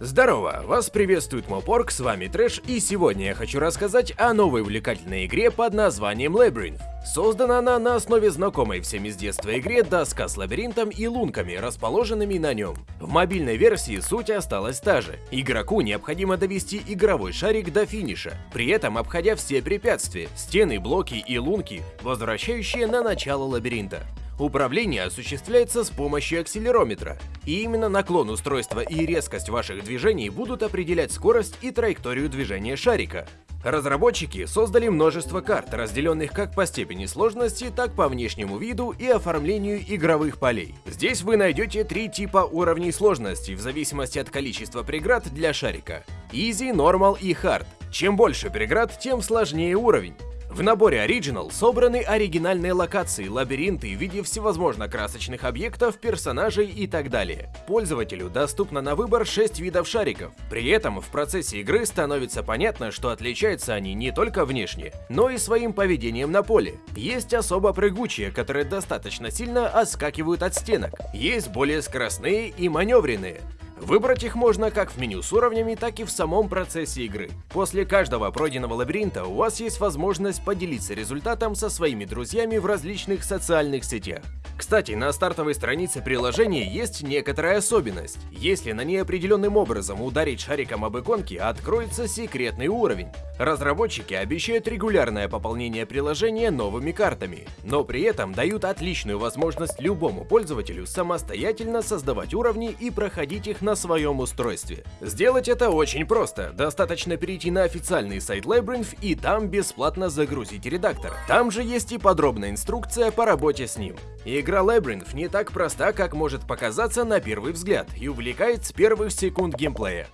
Здорово, вас приветствует Мопорг, с вами Трэш, и сегодня я хочу рассказать о новой увлекательной игре под названием Labyrinth. Создана она на основе знакомой всем из детства игре доска с лабиринтом и лунками, расположенными на нем. В мобильной версии суть осталась та же. Игроку необходимо довести игровой шарик до финиша, при этом обходя все препятствия, стены, блоки и лунки, возвращающие на начало лабиринта. Управление осуществляется с помощью акселерометра, и именно наклон устройства и резкость ваших движений будут определять скорость и траекторию движения шарика. Разработчики создали множество карт, разделенных как по степени сложности, так по внешнему виду и оформлению игровых полей. Здесь вы найдете три типа уровней сложности в зависимости от количества преград для шарика. Easy, Normal и Hard. Чем больше преград, тем сложнее уровень. В наборе Original собраны оригинальные локации, лабиринты в виде всевозможных красочных объектов, персонажей и так далее. Пользователю доступно на выбор 6 видов шариков. При этом в процессе игры становится понятно, что отличаются они не только внешне, но и своим поведением на поле. Есть особо прыгучие, которые достаточно сильно отскакивают от стенок. Есть более скоростные и маневренные. Выбрать их можно как в меню с уровнями, так и в самом процессе игры. После каждого пройденного лабиринта у вас есть возможность поделиться результатом со своими друзьями в различных социальных сетях. Кстати, на стартовой странице приложения есть некоторая особенность. Если на ней определенным образом ударить шариком об иконки, откроется секретный уровень. Разработчики обещают регулярное пополнение приложения новыми картами, но при этом дают отличную возможность любому пользователю самостоятельно создавать уровни и проходить их на своем устройстве. Сделать это очень просто, достаточно перейти на официальный сайт Labyrinth и там бесплатно загрузить редактор. Там же есть и подробная инструкция по работе с ним. Игра Labyrinth не так проста, как может показаться на первый взгляд, и увлекает с первых секунд геймплея.